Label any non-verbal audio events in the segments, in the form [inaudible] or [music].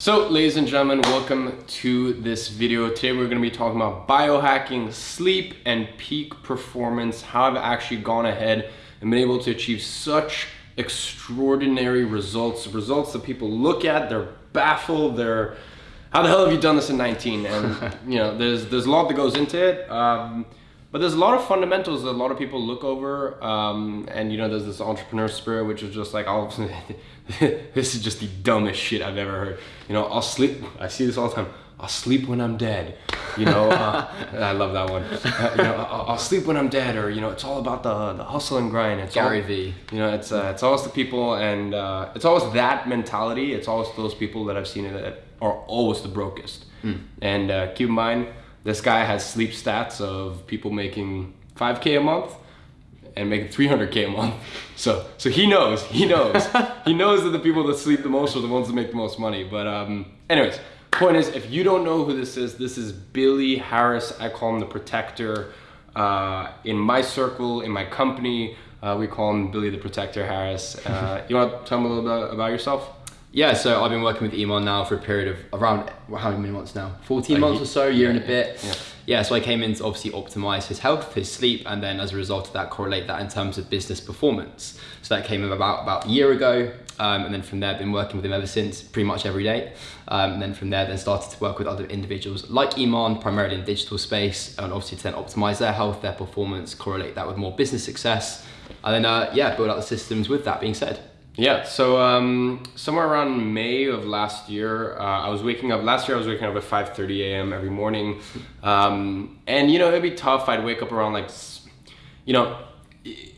So, ladies and gentlemen, welcome to this video. Today we're going to be talking about biohacking, sleep, and peak performance, how I've actually gone ahead and been able to achieve such extraordinary results, results that people look at, they're baffled, they're, how the hell have you done this in 19? And, [laughs] you know, there's, there's a lot that goes into it. Um, but there's a lot of fundamentals that a lot of people look over. Um, and, you know, there's this entrepreneur spirit, which is just like, all [laughs] this is just the dumbest shit I've ever heard. You know, I'll sleep. I see this all the time. I'll sleep when I'm dead. You know, uh, [laughs] I love that one. Uh, you know, I'll, I'll, sleep when I'm dead, or you know, it's all about the the hustle and grind. It's Gary all, V. You know, it's uh, it's always the people, and uh, it's always that mentality. It's always those people that I've seen that are always the brokest. Mm. And uh, keep in mind, this guy has sleep stats of people making 5k a month and making 300k a month. [laughs] So so he knows, he knows, [laughs] he knows that the people that sleep the most are the ones that make the most money. But um, anyways, point is, if you don't know who this is, this is Billy Harris. I call him the Protector. Uh, in my circle, in my company, uh, we call him Billy the Protector Harris. Uh, [laughs] you want to tell me a little bit about yourself? Yeah, so I've been working with Iman now for a period of around how many months now? 14 months or so, year yeah, and a bit. Yeah. yeah, so I came in to obviously optimize his health, his sleep, and then as a result of that, correlate that in terms of business performance. So that came about about a year ago, um, and then from there, I've been working with him ever since, pretty much every day. Um, and then from there, then started to work with other individuals like Iman, primarily in digital space, and obviously to then optimize their health, their performance, correlate that with more business success, and then uh, yeah, build out the systems. With that being said. Yeah, so um, somewhere around May of last year, uh, I was waking up, last year I was waking up at 5.30 a.m. every morning. Um, and, you know, it'd be tough. I'd wake up around like, you know,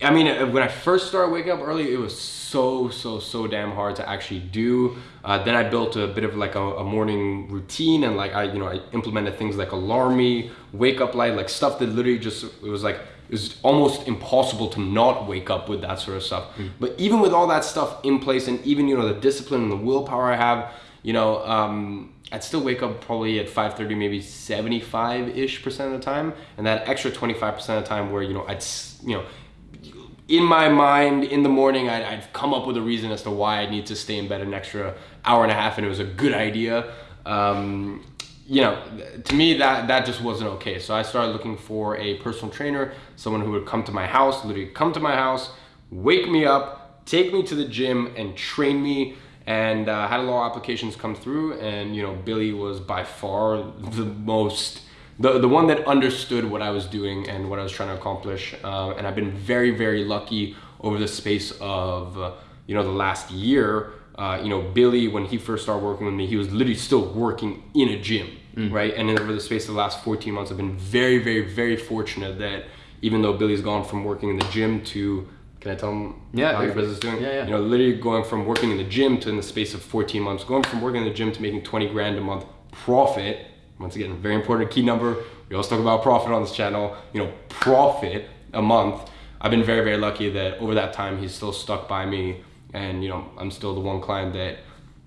I mean, uh, when I first started waking up early, it was so, so, so damn hard to actually do. Uh, then I built a bit of like a, a, morning routine and like I, you know, I implemented things like alarm me, wake up light, like stuff that literally just, it was like, it's almost impossible to not wake up with that sort of stuff. Mm. But even with all that stuff in place and even, you know, the discipline and the willpower I have, you know, um, I'd still wake up probably at 5.30, maybe 75-ish percent of the time. And that extra 25% of the time where, you know, I'd, you know, in my mind in the morning, I'd, I'd come up with a reason as to why I need to stay in bed an extra hour and a half and it was a good idea. Um, you know, to me that that just wasn't okay. So I started looking for a personal trainer, someone who would come to my house, literally come to my house, wake me up, take me to the gym, and train me. And uh, had a lot of applications come through, and you know, Billy was by far the most, the the one that understood what I was doing and what I was trying to accomplish. Uh, and I've been very very lucky over the space of uh, you know the last year. Uh, you know, Billy, when he first started working with me, he was literally still working in a gym mm. right? And then over the space of the last 14 months, I've been very, very, very fortunate that even though Billy's gone from working in the gym to can I tell him yeah, how your business is doing? Yeah, yeah. You know, literally going from working in the gym to in the space of 14 months, going from working in the gym to making 20 grand a month profit. Once again, very important key number. We always talk about profit on this channel. You know, profit a month. I've been very, very lucky that over that time he's still stuck by me, and you know, I'm still the one client that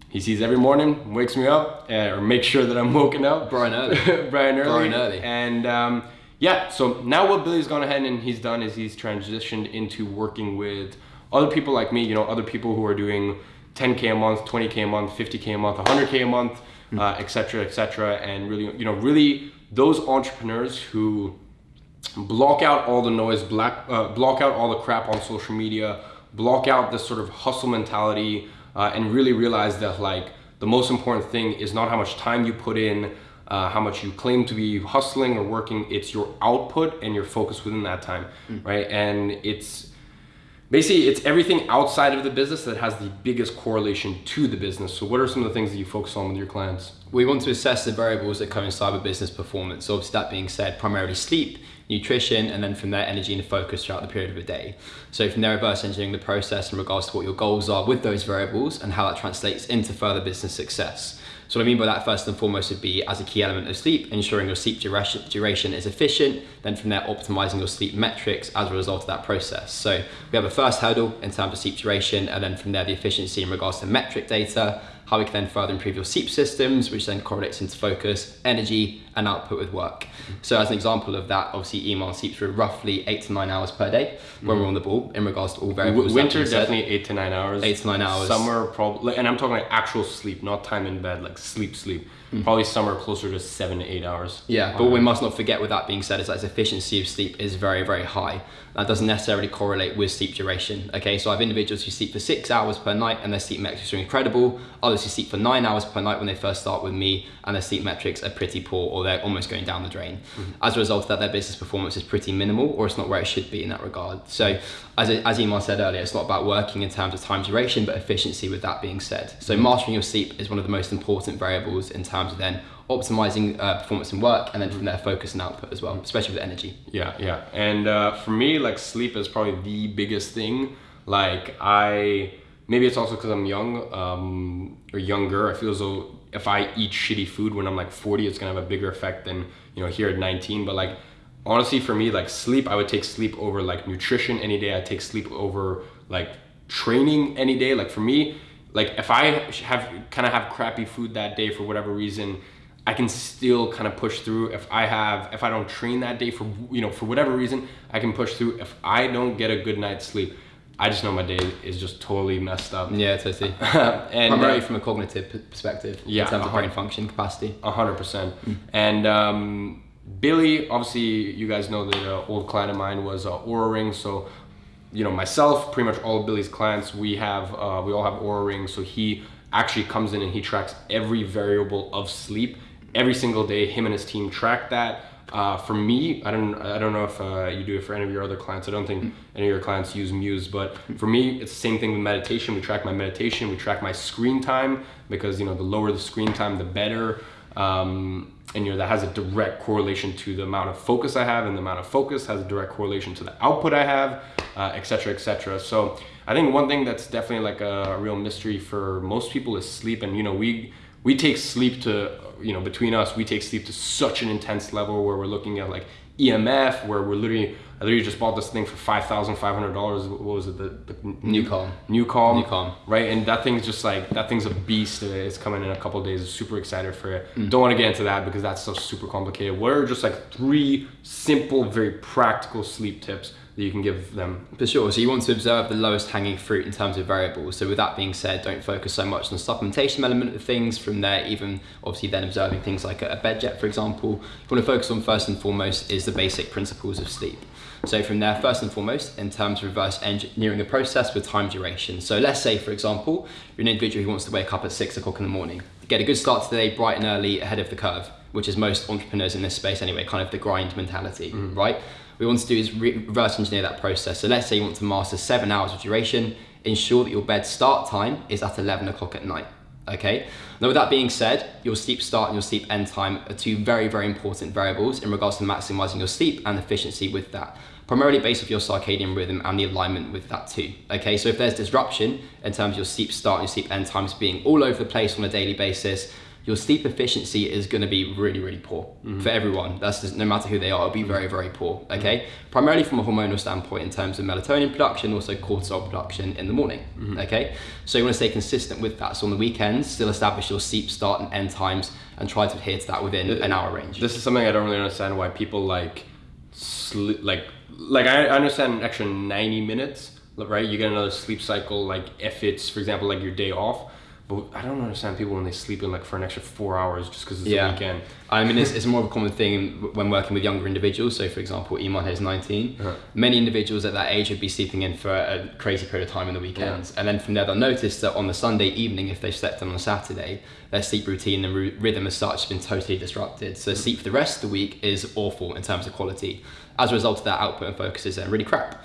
he sees every morning, wakes me up, uh, or makes sure that I'm woken up. Brian early. [laughs] Brian early. Brian early. And um, yeah, so now what Billy's gone ahead and he's done is he's transitioned into working with other people like me, you know, other people who are doing 10K a month, 20K a month, 50K a month, 100K a month, mm-hmm. uh, et cetera, et cetera. And really, you know, really those entrepreneurs who block out all the noise, black, uh, block out all the crap on social media, block out this sort of hustle mentality, uh, and really realize that like the most important thing is not how much time you put in, uh, how much you claim to be hustling or working, it's your output and your focus within that time, mm. right? And it's basically it's everything outside of the business that has the biggest correlation to the business. So what are some of the things that you focus on with your clients? We want to assess the variables that come coincide with business performance. So obviously that being said, primarily sleep, nutrition, and then from there, energy and focus throughout the period of a day. So from there, reverse engineering the process in regards to what your goals are with those variables and how that translates into further business success. So what I mean by that first and foremost would be as a key element of sleep, ensuring your sleep duration, duration is efficient, then from there optimizing your sleep metrics as a result of that process. So we have a first hurdle in terms of sleep duration and then from there the efficiency in regards to metric data, how we can then further improve your sleep systems, which then correlates into focus, energy, and output with work. So as an example of that, obviously Iman sleeps for roughly eight to nine hours per day when we're on the ball in regards to all variables. Winter definitely eight to nine hours. Eight to nine hours. Summer probably, and I'm talking like actual sleep, not time in bed, like sleep, sleep. Probably summer closer to seven to eight hours. Yeah, but we must not forget with that being said is that its efficiency of sleep is very, very high. That doesn't necessarily correlate with sleep duration. Okay, so I have individuals who sleep for six hours per night and their sleep metrics are incredible. Others who sleep for nine hours per night when they first start with me and their sleep metrics are pretty poor or they're almost going down the drain. As a result of that, their business performance is pretty minimal or it's not where it should be in that regard. So, as, as Iman said earlier, it's not about working in terms of time duration, but efficiency with that being said. So, mastering your sleep is one of the most important variables in terms of then optimizing uh, performance and work and then from there focus and output as well, especially with energy. Yeah, yeah. And uh, for me, like sleep is probably the biggest thing. Like I, maybe it's also because I'm young um, or younger. I feel as though if I eat shitty food when I'm like 40, it's gonna have a bigger effect than you know here at 19. But like honestly, for me, like sleep, I would take sleep over like nutrition any day. I take sleep over like training any day. Like for me, like if I have kind of have crappy food that day for whatever reason I can still kind of push through if I have if I don't train that day for you know for whatever reason I can push through if I don't get a good night's sleep I just know my day is just totally messed up Yeah, totally. [laughs] and Primarily uh, from a cognitive perspective, Yeah, in terms of brain function capacity. A hundred percent. And um, Billy, obviously, you guys know that an old client of mine was uh, Oura Ring. So, you know, myself, pretty much all of Billy's clients, we have, uh, we all have Oura Ring. So he actually comes in and he tracks every variable of sleep every single day. Him and his team track that. Uh, for me, I don't, I don't know if uh, you do it for any of your other clients. I don't think any of your clients use Muse, but for me, it's the same thing with meditation. We track my meditation, we track my screen time because you know the lower the screen time, the better. Um, and you know that has a direct correlation to the amount of focus I have, and the amount of focus has a direct correlation to the output I have, uh, et cetera, et cetera. So I think one thing that's definitely like a real mystery for most people is sleep, and you know we we take sleep to you know between us we take sleep to such an intense level where we're looking at like EMF, where we're literally I literally just bought this thing for five thousand five hundred dollars. What was it? The, the NuCalm. New Calm. NuCalm. Right, and that thing's just like that thing's a beast. It's coming in a couple of days. Super excited for it. Mm. Don't want to get into that because that's so super complicated. What are just like three simple, very practical sleep tips that you can give them? For sure. So you want to observe the lowest hanging fruit in terms of variables. So with that being said, don't focus so much on the supplementation element of things. From there, even obviously then observing things like a, a BedJet, for example. You want to focus on first and foremost is the basic principles of sleep. So from there, first and foremost, in terms of reverse engineering the process with time duration. So let's say, for example, you're an individual who wants to wake up at six o'clock in the morning, get a good start to the day, bright and early, ahead of the curve, which is most entrepreneurs in this space anyway, kind of the grind mentality, mm. right? We want to do is re- reverse engineer that process. So let's say you want to master seven hours of duration, ensure that your bed start time is at 11 o'clock at night. Okay. Now, with that being said, your sleep start and your sleep end time are two very, very important variables in regards to maximizing your sleep and efficiency with that. Primarily based off your circadian rhythm and the alignment with that too. Okay, so if there's disruption in terms of your sleep start and your sleep end times being all over the place on a daily basis, your sleep efficiency is going to be really, really poor mm-hmm. for everyone. That's just, no matter who they are, it'll be very, very poor. Mm-hmm. Okay, primarily from a hormonal standpoint in terms of melatonin production, also cortisol production in the morning. Mm-hmm. Okay, so you want to stay consistent with that. So on the weekends, still establish your sleep start and end times and try to adhere to that within an hour range. This is something I don't really understand why people like sleep like like I understand an extra 90 minutes right you get another sleep cycle like if it's for example like your day off but I don't understand people when they sleep in like for an extra four hours just because it's Yeah. the weekend I mean, it's, it's more of a common thing when working with younger individuals. So, for example, Iman is 19. Uh-huh. Many individuals at that age would be sleeping in for a crazy period of time in the weekends. And then from there, they'll notice that on the Sunday evening, if they've slept in on a Saturday, their sleep routine and ru- rhythm as such has been totally disrupted. So, sleep for the rest of the week is awful in terms of quality. As a result of that, output and focus is then really crap.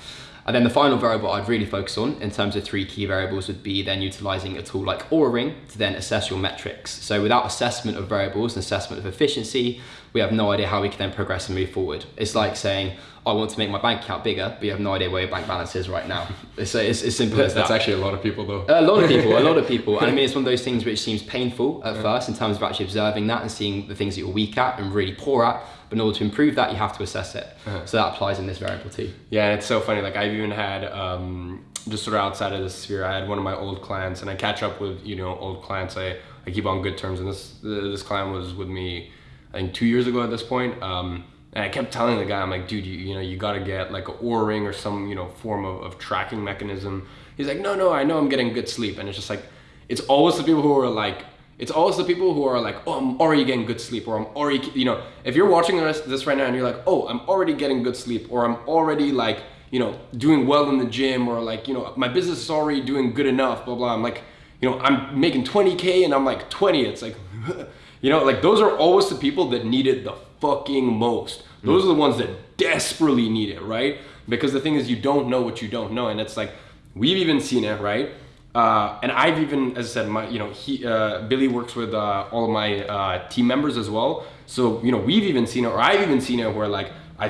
And then the final variable I'd really focus on in terms of three key variables would be then utilizing a tool like Oura Ring to then assess your metrics. So without assessment of variables and assessment of efficiency, we have no idea how we can then progress and move forward. It's like saying, I want to make my bank account bigger, but you have no idea where your bank balance is right now. [laughs] It's, it's, it's simple as that's that. actually a lot of people though A lot of people, a lot of [laughs] people. And I mean, it's one of those things which seems painful at first in terms of actually observing that and seeing the things that you're weak at and really poor at. But in order to improve that, you have to assess it. So that applies in this variable too. Yeah, it's so funny. Like I've even had um, just sort of outside of this sphere. I had one of my old clients, and I catch up with you know old clients. I, I keep on good terms, and this this client was with me. I think two years ago at this point. Um, and I kept telling the guy, I'm like, dude, you, you know, you got to get like a Oura ring or some, you know, form of, of tracking mechanism. He's like, no, no, I know I'm getting good sleep. And it's just like, it's always the people who are like, it's always the people who are like, oh, I'm already getting good sleep, or I'm already, you know, if you're watching this, this right now and you're like, oh, I'm already getting good sleep, or I'm already like, you know, doing well in the gym, or like, you know, my business is already doing good enough, blah, blah. I'm like, you know, I'm making 20K and I'm like 20. It's like, [laughs] you know, like those are always the people that need it the fucking most. Those are the ones that desperately need it, right? Because the thing is, you don't know what you don't know. And it's like, we've even seen it, right? Uh, and I've even, as I said, my, you know, he, uh, Billy works with uh, all of my uh, team members as well. So, you know, we've even seen it, or I've even seen it where like, I,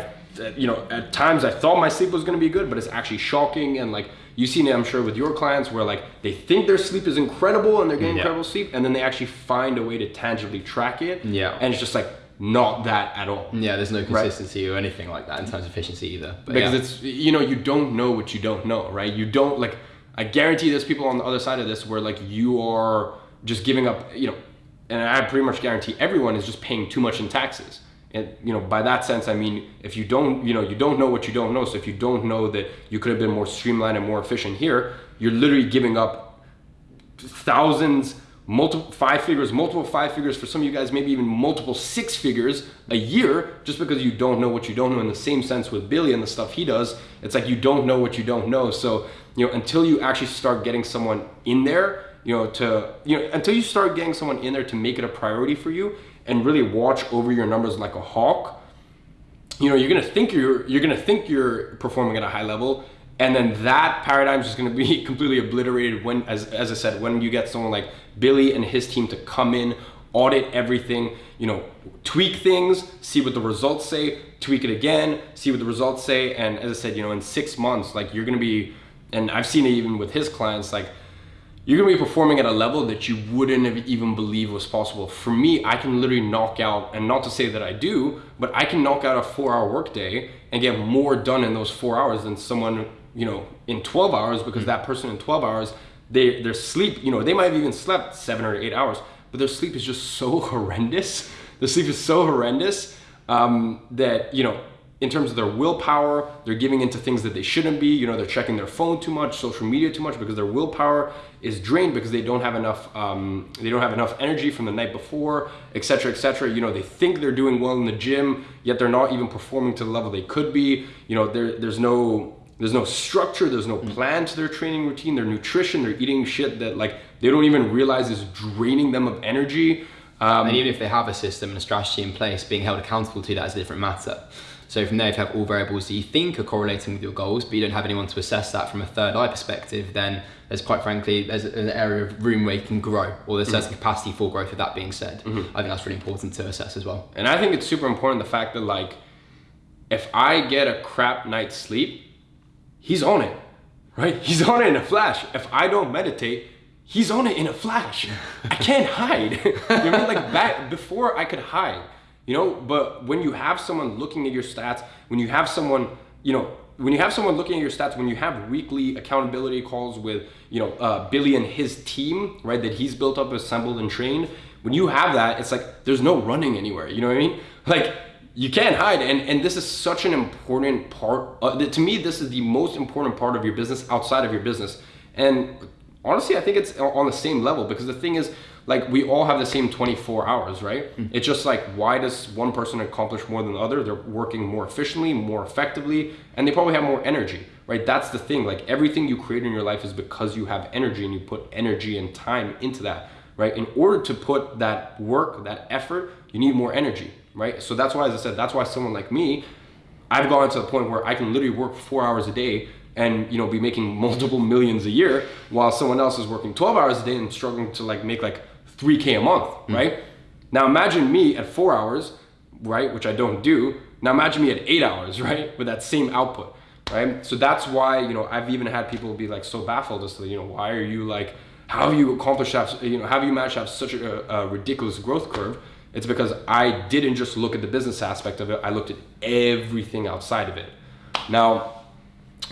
you know, at times I thought my sleep was going to be good, but it's actually shocking. And like, you've seen it, I'm sure, with your clients where like they think their sleep is incredible and they're getting yeah. incredible sleep, and then they actually find a way to tangibly track it. Yeah. And it's just like, not that at all. Yeah, there's no consistency right? or anything like that in terms of efficiency either. But because yeah. it's you know you don't know what you don't know, right? You don't like. I guarantee there's people on the other side of this where like you are just giving up, you know, and I pretty much guarantee everyone is just paying too much in taxes. And you know, by that sense, I mean if you don't, you know, you don't know what you don't know. So if you don't know that you could have been more streamlined and more efficient here, you're literally giving up thousands multiple five figures, multiple five figures for some of you guys, maybe even multiple six figures a year, just because you don't know what you don't know. In the same sense with Billy and the stuff he does, it's like you don't know what you don't know. So you know, until you actually start getting someone in there, you know, to you know, until you start getting someone in there to make it a priority for you and really watch over your numbers like a hawk, you know, you're gonna think you're you're gonna think you're performing at a high level and then that paradigm is just going to be [laughs] completely obliterated when as, as i said when you get someone like billy and his team to come in audit everything you know tweak things see what the results say tweak it again see what the results say and as i said you know in six months like you're going to be and i've seen it even with his clients like you're gonna be performing at a level that you wouldn't have even believe was possible. For me, I can literally knock out, and not to say that I do, but I can knock out a four hour workday and get more done in those four hours than someone you know, in 12 hours because that person in 12 hours, they, their sleep, you know, they might have even slept seven or eight hours, but their sleep is just so [laughs] horrendous. The sleep is so horrendous um, that, you know, in terms of their willpower, they're giving into things that they shouldn't be. You know, they're checking their phone too much, social media too much because their willpower is drained because they don't have enough. Um, they don't have enough energy from the night before, etc., etc. You know, they think they're doing well in the gym, yet they're not even performing to the level they could be. You know, there, there's no there's no structure, there's no plan to their training routine, their nutrition, they're eating shit that like they don't even realize is draining them of energy. Um, and even if they have a system and a strategy in place, being held accountable to that is a different matter. So from there, if you have all variables that you think are correlating with your goals, but you don't have anyone to assess that from a third eye perspective, then there's quite frankly, there's an area of room where you can grow, or there's certain mm-hmm. capacity for growth. With that being said, mm-hmm. I think that's really important to assess as well. And I think it's super important the fact that like, if I get a crap night's sleep, he's on it, right? [laughs] He's on it in a flash. If I don't meditate, he's on it in a flash. [laughs] I can't hide. [laughs] you know, like back before I could hide, you know. But when you have someone looking at your stats, when you have someone, you know, when you have someone looking at your stats, when you have weekly accountability calls with, you know, uh, Billy and his team, right, that he's built up, assembled, and trained. When you have that, it's like there's no running anywhere. You know what I mean? [laughs] Like you can't hide and and this is such an important part uh, to me this is the most important part of your business outside of your business and honestly i think it's on the same level because the thing is like we all have the same 24 hours right? Mm-hmm. it's just like why does one person accomplish more than the other? They're working more efficiently more effectively and they probably have more energy right? That's the thing. Like everything you create in your life is because you have energy and you put energy and time into that right? In order to put that work that effort you need more energy right? So that's why, as I said, that's why someone like me, I've gone to the point where I can literally work four hours a day and you know be making [laughs] multiple millions a year while someone else is working 12 hours a day and struggling to like make like 3k a month mm-hmm. right now imagine me at four hours right which i don't do now imagine me at eight hours [laughs] right with that same output right so that's why you know i've even had people be like so baffled as to you know why are you like how have you accomplished that you know how have you managed to have such a, a ridiculous growth curve it's because I didn't just look at the business aspect of it, I looked at everything outside of it. Now,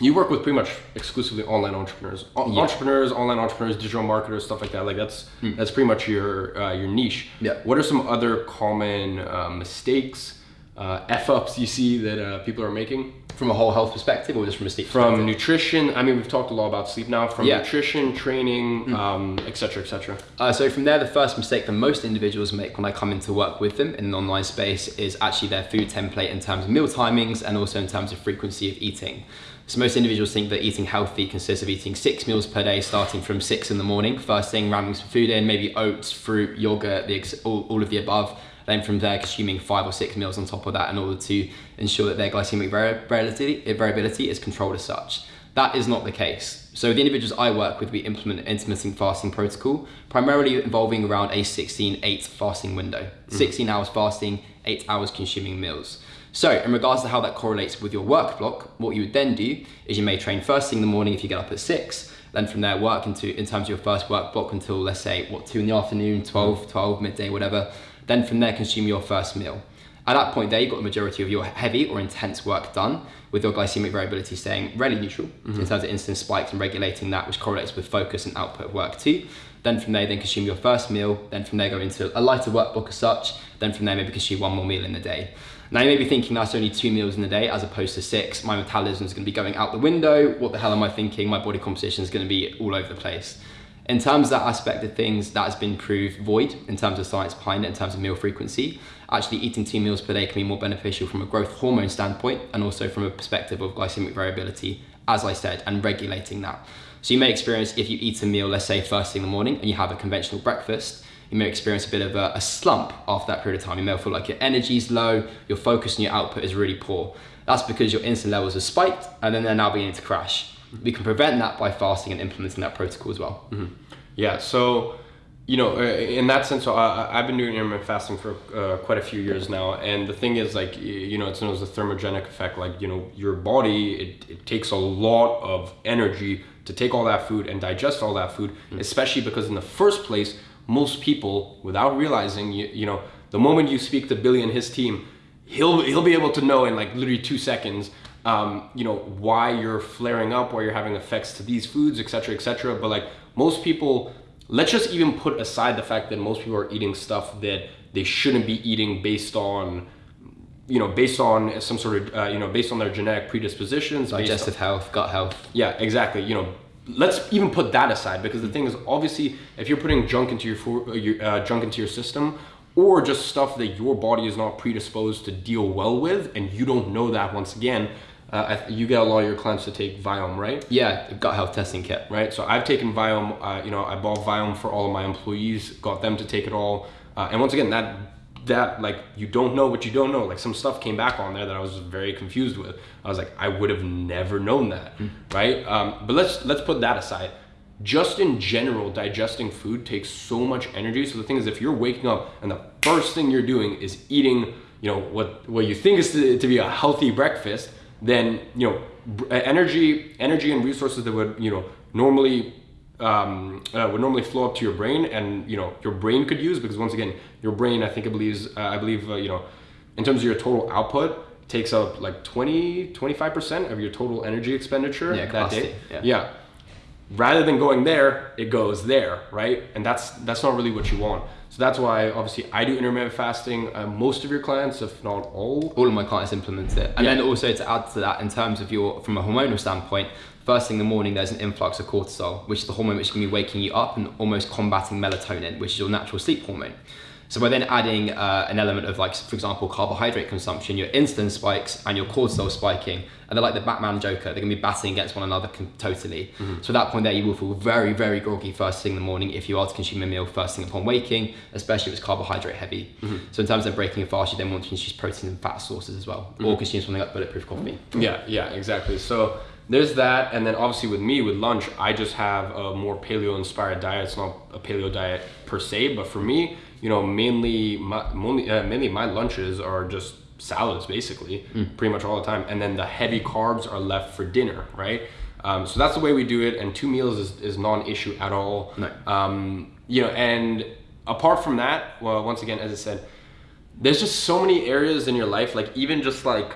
you work with pretty much exclusively online entrepreneurs, O- Yeah. entrepreneurs, online entrepreneurs, digital marketers, stuff like that. Like that's that's pretty much your uh, your niche. Hmm. Yeah. What are some other common uh, mistakes, uh, f ups you see that uh, people are making From a whole health perspective or just from a sleep from nutrition? I mean, we've talked a lot about sleep now. From Yeah. nutrition, training, um, etc. cetera, et cetera. Uh, so from there, the first mistake that most individuals make when I come in to work with them in an online space is actually their food template in terms of meal timings and also in terms of frequency of eating. So most individuals think that eating healthy consists of eating six meals per day, starting from six in the morning, first thing, ramming some food in, maybe oats, fruit, yogurt, the ex- all, all of the above. Then from there, consuming five or six meals on top of that in order to ensure that their glycemic variability, eh, variability is controlled as such. That is not the case. So the individuals I work with, we implement an intermittent fasting protocol, primarily involving around a 16-8 fasting window. Mm. 16 hours fasting, 8 hours consuming meals. So in regards to how that correlates with your work block, what you would then do is you may train first thing in the morning if you get up at 6, then from there work into in terms of your first work block until let's say what 2 in the afternoon, 12, 12, midday, whatever. Then from there consume your first meal. At that point there, you've got the majority of your heavy or intense work done with your glycemic variability staying really neutral mm-hmm. in terms of insulin spikes and regulating that, which correlates with focus and output of work too. Then from there, then consume your first meal. Then from there, go into a lighter work block as such. Then from there, maybe consume one more meal in the day. Now you may be thinking that's only two meals in a day as opposed to six. My metabolism is going to be going out the window. What the hell am I thinking? My body composition is going to be all over the place. In terms of that aspect of things, that has been proved void in terms of science behind it, in terms of meal frequency. Actually, eating two meals per day can be more beneficial from a growth hormone standpoint and also from a perspective of glycemic variability, as I said, and regulating that. So you may experience if you eat a meal, let's say first thing in the morning, and you have a conventional breakfast, you may experience a bit of a, a slump after that period of time. You may feel like your energy is low, your focus and your output is really poor. That's because your insulin levels are spiked and then they're now beginning to crash. We can prevent that by fasting and implementing that protocol as well. Yeah. So, you know, in that sense, I, I've been doing intermittent fasting for uh, quite a few years now, and the thing is, like, you know, it's known as the thermogenic effect. Like, you know, your body it, it takes a lot of energy to take all that food and digest all that food, especially because in the first place, most people, without realizing, you, you know, the moment you speak to Billy and his team, he'll he'll be able to know in like literally two seconds um, you know why you're flaring up why you're having effects to these foods etc etc but like most people let's just even put aside the fact that most people are eating stuff that they shouldn't be eating based on you know based on some sort of uh, you know based on their genetic predispositions based on- Digestive health, gut health. yeah, exactly. You know, let's even put that aside because the thing is, obviously, if you're putting junk into your food, uh, your, uh, junk into your system, or just stuff that your body is not predisposed to deal well with, and you don't know that. Once again, uh, you get a lot of your clients to take Viome, right? Yeah, gut health testing kit. right? So I've taken Viome. Uh, you know, I bought Viome for all of my employees, got them to take it all. Uh, and once again, that that like you don't know what you don't know. Like some stuff came back on there that I was very confused with. I was like, I would have never known that, right? Um, but let's let's put that aside. Just in general, digesting food takes so much energy. So the thing is, if you're waking up and the first thing you're doing is eating, you know, what what you think is to, to be a healthy breakfast, then you know, energy energy and resources that would you know normally um, uh, would normally flow up to your brain, and you know your brain could use because once again, your brain I think it believes uh, I believe uh, you know, in terms of your total output, takes up like 20 25 percent of your total energy expenditure Yeah, that day. yeah. yeah. Rather than going there, it goes there, right? And that's that's not really what you want. So that's why obviously I do intermittent fasting. Uh, most of your clients, if not all, all of my clients implement it. And Yeah. then also to add to that, in terms of your, from a hormonal standpoint, first thing in the morning, there's an influx of cortisol, which is the hormone which can be waking you up and almost combating melatonin, which is your natural sleep hormone. So by then adding uh, an element of like, for example, carbohydrate consumption, your insulin spikes and your cortisol spiking, and they're like the Batman Joker. They're gonna be battling against one another totally. Mm-hmm. So at that point there, you will feel very, very groggy first thing in the morning if you are to consume a meal first thing upon waking, especially if it's carbohydrate heavy. Mm-hmm. So in terms of breaking a fast, you then want to consume protein and fat sources as well, or mm-hmm. consume something like bulletproof coffee. Yeah, yeah, exactly. So there's that, and then obviously with me with lunch, I just have a more paleo inspired diet. It's not a paleo diet per se, but for me, you know, mainly my mainly, uh, mainly my lunches are just salads basically, pretty much all the time, and then the heavy carbs are left for dinner, right? Um, so that's the way we do it, and two meals is, is non-issue at all. No. Um, you know, and apart from that, well, once again, as I said, there's just so many areas in your life, like even just like,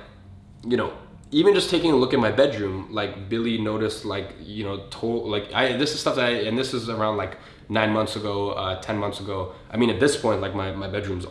you know, even just taking a look at my bedroom, like Billy noticed, like you know, told like I this is stuff that I and this is around like nine months ago, uh, ten months ago. I mean, at this point, like my my bedroom's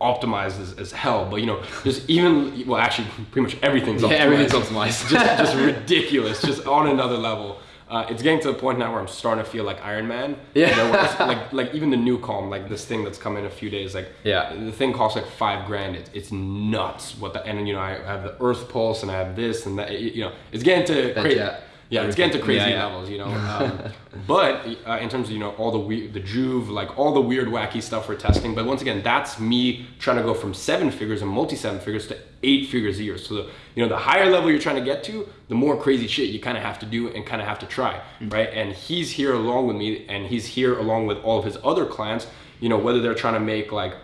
optimized as, as hell, but you know, just even well, actually, pretty much everything's optimized. Yeah, everything's optimized. just just [laughs] ridiculous, just on another level. Uh, it's getting to the point now where I'm starting to feel like Iron Man. Yeah. You know, like [laughs] like even the NuCalm, like this thing that's coming in a few days, like Yeah. the thing costs like five grand. It's it's nuts. What the and you know I have the EarthPulse and I have this and that. You know, it's getting to jet. Yeah, it's getting to crazy Yeah, yeah. levels, you know. [laughs] Um, but uh, in terms of you know all the weird, the Joovv, like all the weird, wacky stuff we're testing. But once again, that's me trying to go from seven figures and multi seven figures to eight figures a year. So the you know the higher level you're trying to get to, the more crazy shit you kind of have to do and kind of have to try, right? And he's here along with me, and he's here along with all of his other clients. You know whether they're trying to make like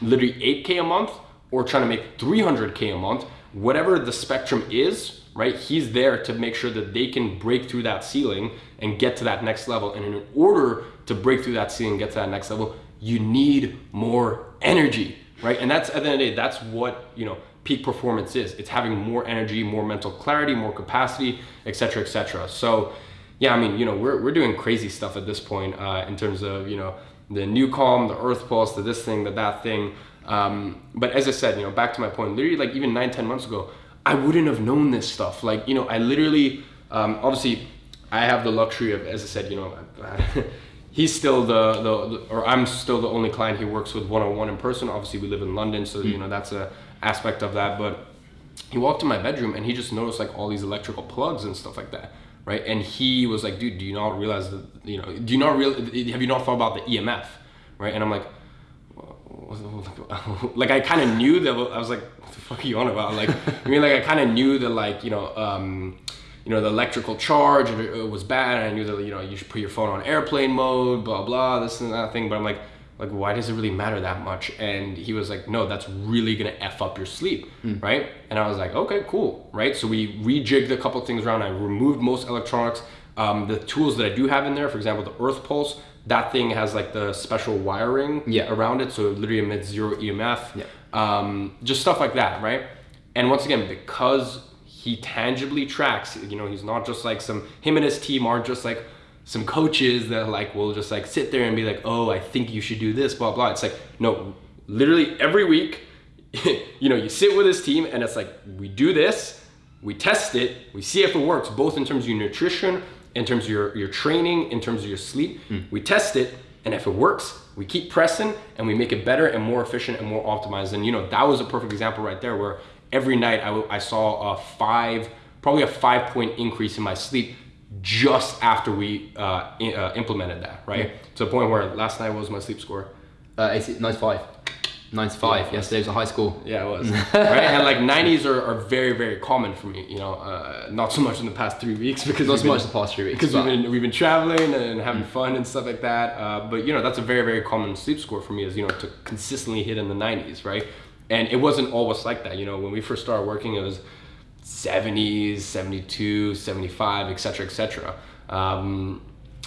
literally 8k a month or trying to make 300k a month whatever the spectrum is right? He's there to make sure that they can break through that ceiling and get to that next level. And in order to break through that ceiling and get to that next level you need more energy right? And that's at the end of the day that's what you know peak performance is. It's having more energy more mental clarity more capacity etc etc so yeah, I mean, you know, we're, we're doing crazy stuff at this point uh, in terms of, you know, the NuCalm, the EarthPulse, the this thing, the that thing. Um, but as I said, you know, back to my point, literally like even nine, 10 months ago, I wouldn't have known this stuff. Like, you know, I literally, um, obviously, I have the luxury of, as I said, you know, [laughs] he's still the, the, or I'm still the only client he works with one-on-one in person. Obviously, we live in London, so, you know, that's a aspect of that. But he walked in my bedroom and he just noticed like all these electrical plugs and stuff like that right and he was like dude do you not realize that you know do you not real have you not thought about the emf right and i'm like [laughs] like i kind of knew that i was like what the fuck are you on about? Like [laughs] i mean like i kind of knew that like you know um you know the electrical charge was bad and i knew that you know you should put your phone on airplane mode blah blah this and that thing but i'm like like why does it really matter that much? And he was like no that's really gonna f up your sleep right? And i was like okay cool right? So we rejigged a couple things around. I removed most electronics. Um, the tools that i do have in there for example the EarthPulse that thing has like the special wiring Yeah. around it so it literally emits zero emf Yeah. um, just stuff like that right and once again because he tangibly tracks you know he's not just like some him and his team aren't just like some coaches that like will just like sit there and be like oh i think you should do this blah blah it's like no literally every week [laughs] you know you sit with his team and it's like we do this we test it we see if it works both in terms of your nutrition in terms of your, your training in terms of your sleep we test it and if it works we keep pressing and we make it better and more efficient and more optimized. And you know that was a perfect example right there where every night I saw a five probably a five point increase in my sleep just after we uh, i- uh, implemented that right? To the point where last night was my sleep score? Uh, 80, 95. 95. Yeah. Yesterday was a high school. Yeah, it was. [laughs] right? And like 90s are, are very, very common for me, you know, uh, not so much in the past three weeks because Not so been- much the past three weeks. because we've been we've been traveling and having fun and stuff like that. Uh, but you know, that's a very very common sleep score for me is you know to consistently hit in the 90s, right? And it wasn't always like that. You know, when we first started working, it was 70s, 72, 75, etc., etc. Um,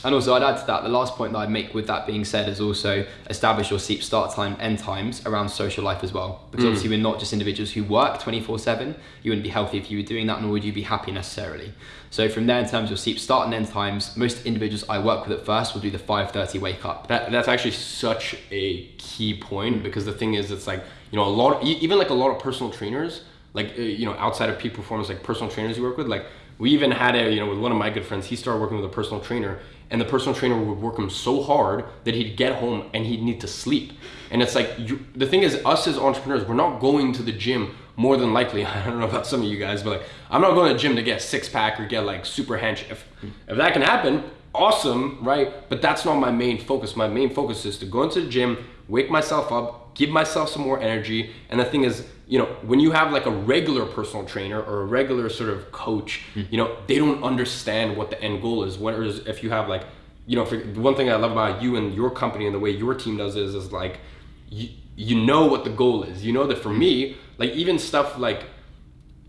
And also, I'd add to that, the last point that I'd make with that being said is also establish your sleep start time, end times around social life as well. Because obviously, we're not just individuals who work 24 7. You wouldn't be healthy if you were doing that, nor would you be happy necessarily. So, from there, in terms of your sleep start and end times, most individuals I work with at first will do the 5.30 wake up. That that's actually such a key point because the thing is, it's like you know a lot, e- even like a lot of personal trainers, like uh, you know outside of peak performance, like personal trainers you work with, like we even had a you know with one of my good friends, he started working with a personal trainer, and the personal trainer would work him so hard that he'd get home and he'd need to sleep, and it's like you, the thing is, us as entrepreneurs, we're not going to the gym more than likely. [laughs] I don't know about some of you guys, but like I'm not going to the gym to get six pack or get like super hench. If if that can happen, awesome, right? But that's not my main focus. My main focus is to go into the gym, wake myself up, give myself some more energy. And the thing is, you know, when you have like a regular personal trainer or a regular sort of coach, mm-hmm. you know, they don't understand what the end goal is. Whereas if you have like, you know, for, one thing I love about you and your company and the way your team does is, is like, you, you know what the goal is. You know that for me, like even stuff like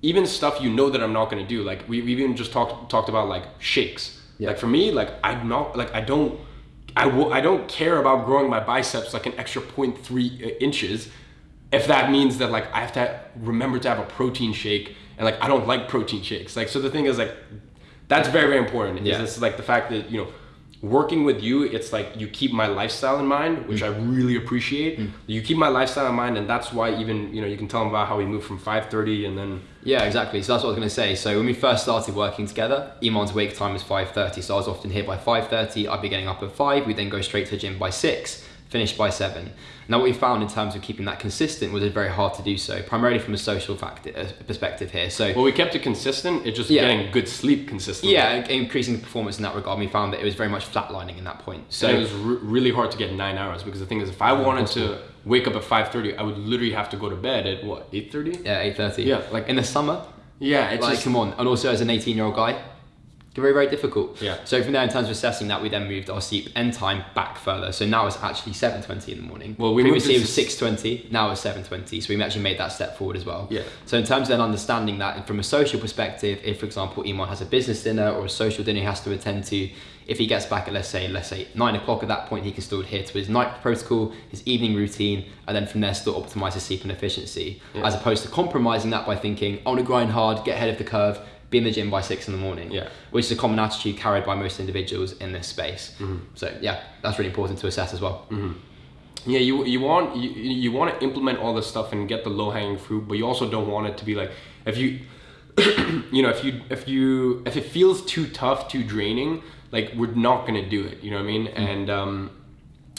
even stuff you know that I'm not gonna do. Like we we even just talked talked about like shakes. Yeah. Like for me, like I'm not like I don't I will I don't care about growing my biceps like an extra 0.3 uh, inches if that means that like I have to remember to have a protein shake and like I don't like protein shakes. Like so the thing is like that's very very important. Yeah. Is this like the fact that you know working with you it's like you keep my lifestyle in mind which mm. i really appreciate mm. you keep my lifestyle in mind and that's why even you know you can tell them about how we moved from 5.30 and then Yeah, exactly. So that's what I was going to say. So when we first started working together, Iman's wake time was 5.30. So I was often here by 5.30. I'd be getting up at 5. We'd then go straight to the gym by 6, finish by 7. Now what we found in terms of keeping that consistent was it's very hard to do so, primarily from a social factor, uh, perspective here. So well we kept it consistent it's just Yeah. getting good sleep consistently yeah, increasing the performance in that regard, we found that it was very much flatlining in that point. so So it was re- really hard to get nine hours because the thing is if i wanted to wake up at 5.30 i would literally have to go to bed at what 8.30 yeah, 8.30. Yeah, like- in the summer, yeah it's like just come on. And also as an 18 year old guy, very, very difficult. Yeah. So from there, in terms of assessing that, we then moved our sleep end time back further. So now it's actually 7.20 in the morning. Well, we moved Previously it was 6.20, now it's 7.20. So we actually made that step forward as well. Yeah. So in terms of then understanding that from a social perspective, if for example, Iman has a business dinner or a social dinner he has to attend to, if he gets back at let's say, let's say nine o'clock at that point, he can still adhere to his night protocol, his evening routine, and then from there still optimize his sleep and efficiency. As opposed to compromising that by thinking, I want to grind hard, get ahead of the curve, be in the gym by six in the morning. Yeah. Which is a common attitude carried by most individuals in this space. Mm-hmm. So yeah, that's really important to assess as well. Yeah, you you want you, you want to implement all this stuff and get the low hanging fruit, but you also don't want it to be like if you [coughs] you know if you if you if it feels too tough, too draining, like we're not gonna do it. You know what I mean? And um,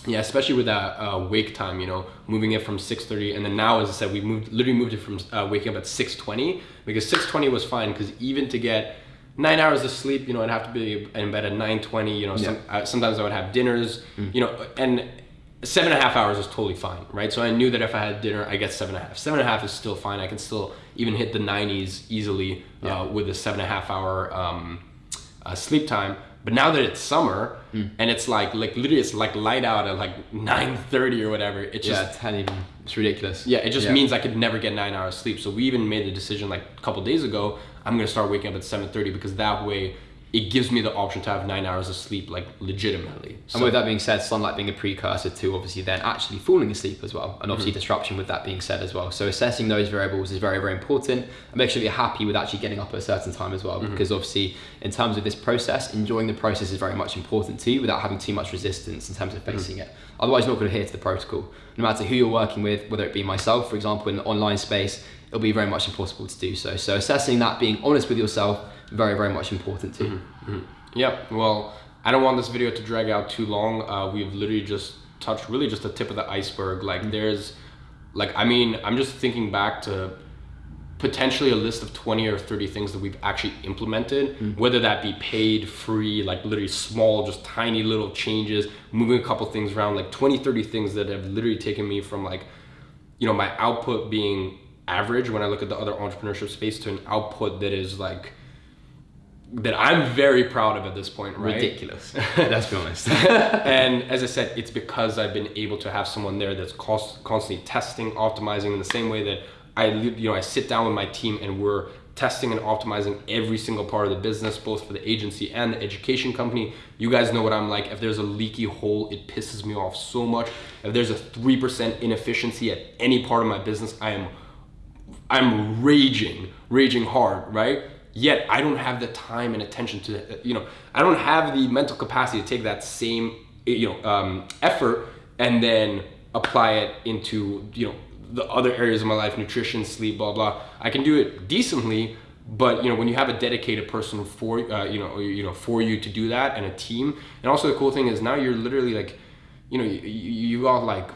yeah, especially with that uh, wake time, you know, moving it from six thirty, and then now, as I said, we moved literally moved it from uh, waking up at six twenty because six twenty was fine because even to get nine hours of sleep, you know, I'd have to be in bed at nine twenty. You know, some, uh, sometimes I would have dinners, you know, and seven and a half hours is totally fine, right? So I knew that if I had dinner, I get seven and a half. Seven and a half is still fine. I can still even hit the 90s easily uh, with a seven and a half hour um, uh, sleep time. But now that it's summer and it's like like literally it's like light out at like 9:30 or whatever, it just Yeah, ten even. It's ridiculous. yeah, it just means I could never get nine hours sleep. So we even made the decision like a couple days ago. I'm gonna start waking up at 7:30 because that way it gives me the option to have nine hours of sleep like legitimately. And with that being said, sunlight being a precursor to obviously then actually falling asleep as well, and obviously disruption with that being said as well. So assessing those variables is very, very important, and make sure you're happy with actually getting up at a certain time as well, Mm-hmm. because obviously in terms of this process, enjoying the process is very much important to you without having too much resistance in terms of Mm-hmm. facing it. Otherwise, you're not going to adhere to the protocol. No matter who you're working with, whether it be myself, for example, in the online space, it'll be very much impossible to do so. So assessing that, being honest with yourself, very, very much important too. Mm-hmm. Mm-hmm. Yep. Well, I don't want this video to drag out too long. Uh, we've literally just touched really just the tip of the iceberg. Like mm-hmm. there's, like I mean, I'm just thinking back to potentially a list of 20 or 30 things that we've actually implemented, whether that be paid, free, like literally small, just tiny little changes, moving a couple things around, like 20, 30 things that have literally taken me from like, you know, my output being average when I look at the other entrepreneurship space to an output that is like, that I'm very proud of at this point, right? Ridiculous. [laughs] Let's be honest. [laughs] and as I said, it's because I've been able to have someone there that's cost, constantly testing, optimizing in the same way that I, you know, I sit down with my team and we're testing and optimizing every single part of the business, both for the agency and the education company. You guys know what I'm like. If there's a leaky hole, it pisses me off so much. If there's a 3% inefficiency at any part of my business, I am I'm raging, raging hard, right? Yet I don't have the time and attention to, you know, I don't have the mental capacity to take that same, you know, um, effort and then apply it into, you know, the other areas of my life, nutrition, sleep, blah blah. I can do it decently, but you know, when you have a dedicated person for, uh, you know, you know, for you to do that and a team, and also the cool thing is now you're literally like, you know, you, you got like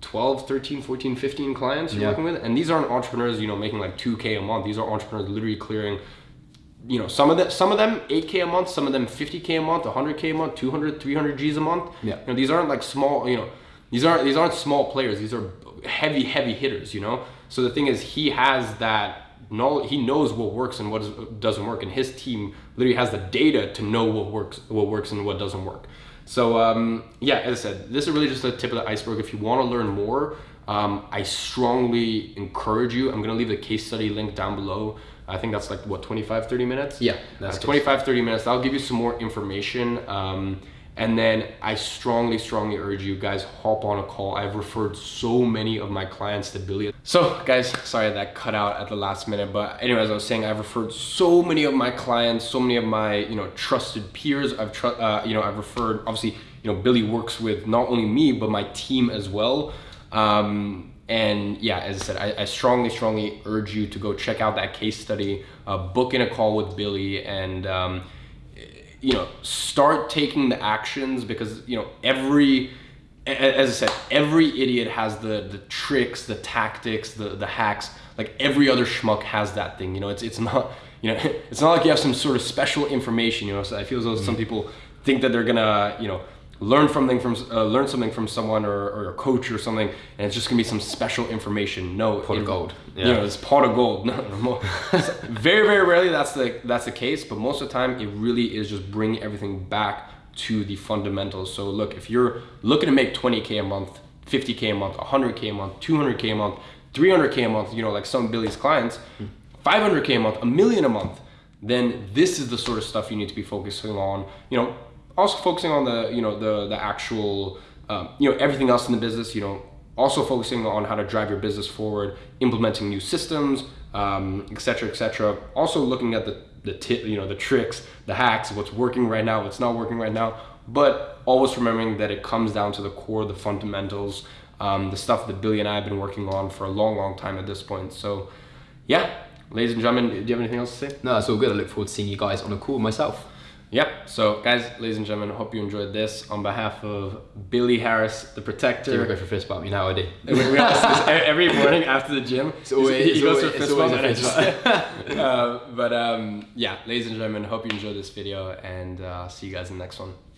12 13 14 15 clients you're Yeah. working with and these aren't entrepreneurs you know making like 2k a month. These are entrepreneurs literally clearing you know some of them some of them 8k a month some of them 50k a month 100k a month 200 300 g's a month. Yeah. you know these aren't like small you know these aren't these aren't small players. These are heavy heavy hitters you know? So the thing is he has that knowledge he knows what works and what doesn't work and his team literally has the data to know what works what works and what doesn't work so um, yeah, as I said, this is really just the tip of the iceberg. If you want to learn more, um, I strongly encourage you. I'm gonna leave the case study link down below. I think that's like what 25, 30 minutes. Yeah, that's uh, 25, 30 minutes. That'll give you some more information. Um, And then I strongly, strongly urge you guys hop on a call. I've referred so many of my clients to Billy. So guys, sorry that cut out at the last minute, but anyways, I was saying I've referred so many of my clients, so many of my you know trusted peers. I've tr- uh, you know I've referred. Obviously, you know Billy works with not only me but my team as well. Um, and yeah, as I said, I, I, strongly, strongly urge you to go check out that case study, uh, book in a call with Billy, and um, you know start taking the actions because you know every as I said, every idiot has the the tricks, the tactics, the the hacks. Like every other schmuck has that thing. You know, it's it's not [laughs] you know [laughs] it's not like you have some sort of special information. You know, so I feel as though mm-hmm. some people think that they're gonna you know learn something from uh, learn something from someone or, or a coach or something, and it's just gonna be some special information. No, pot of gold. Yeah. You know, it's pot of gold. [laughs] No, no [laughs] very very rarely that's the that's the case, but most of the time it really is just bringing everything back to the fundamentals. So look, if you're looking to make 20k a month, 50k a month, 100k a month, 200k a month, 300k a month, you know, like some Billy's clients, 500k a month, a million a month, then this is the sort of stuff you need to be focusing on. You know, also focusing on the you know the the actual um, you know everything else in the business. You know, also focusing on how to drive your business forward, implementing new systems, um, et cetera, et cetera. Also looking at the the tip, you know, the tricks, the hacks, what's working right now, what's not working right now. But always remembering that it comes down to the core, the fundamentals, um, the stuff that Billy and I have been working on for a long, long time at this point. So, yeah, ladies and gentlemen, do you have anything else to say? No, it's all good. I look forward to seeing you guys on a call myself. Yep. So, guys, ladies and gentlemen, hope you enjoyed this. On behalf of Billy Harris, the protector. You go for fist bump? You know how I do. [laughs] every morning after the gym. It's always, he goes for fist bump. Just, [laughs] uh, but um, yeah, ladies and gentlemen, hope you enjoyed this video and uh, see you guys in the next one.